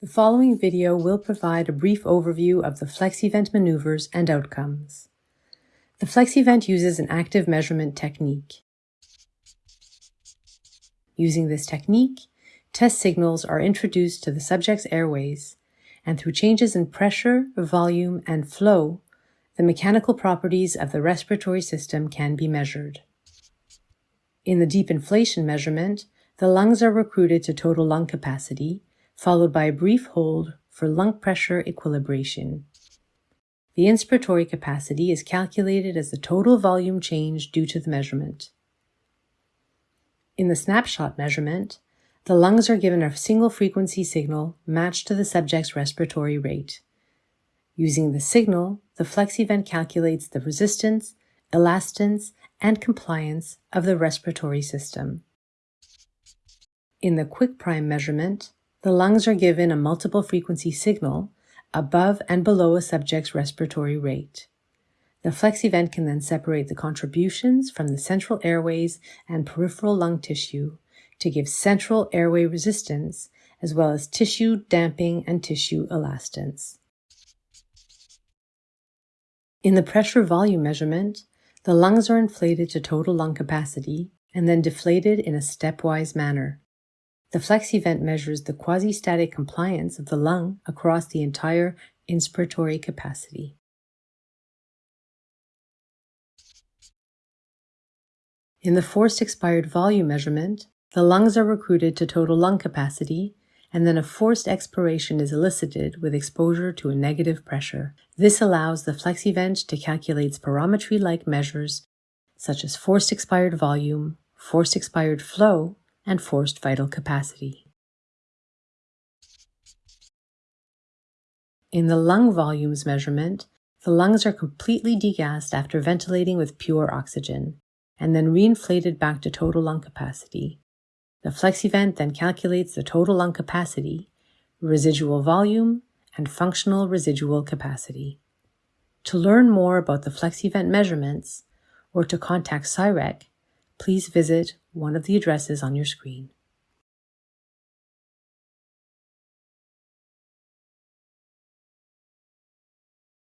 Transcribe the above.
The following video will provide a brief overview of the flexiVent maneuvers and outcomes. The flexiVent uses an active measurement technique. Using this technique, test signals are introduced to the subject's airways, and through changes in pressure, volume, and flow, the mechanical properties of the respiratory system can be measured. In the deep inflation measurement, the lungs are recruited to total lung capacity, followed by a brief hold for lung pressure equilibration. The inspiratory capacity is calculated as the total volume change due to the measurement. In the snapshot measurement, the lungs are given a single frequency signal matched to the subject's respiratory rate. Using the signal, the flexiVent calculates the resistance, elastance, and compliance of the respiratory system. In the quick prime measurement, the lungs are given a multiple frequency signal above and below a subject's respiratory rate. The flexiVent can then separate the contributions from the central airways and peripheral lung tissue to give central airway resistance as well as tissue damping and tissue elastance. In the pressure volume measurement, the lungs are inflated to total lung capacity and then deflated in a stepwise manner. The flexiVent measures the quasi-static compliance of the lung across the entire inspiratory capacity. In the forced expired volume measurement, the lungs are recruited to total lung capacity and then a forced expiration is elicited with exposure to a negative pressure. This allows the flexiVent to calculate spirometry-like measures such as forced expired volume, forced expired flow, and forced vital capacity. In the lung volumes measurement, the lungs are completely degassed after ventilating with pure oxygen, and then reinflated back to total lung capacity. The flexiVent then calculates the total lung capacity, residual volume, and functional residual capacity. To learn more about the flexiVent measurements or to contact SCIREQ, please visit one of the addresses on your screen.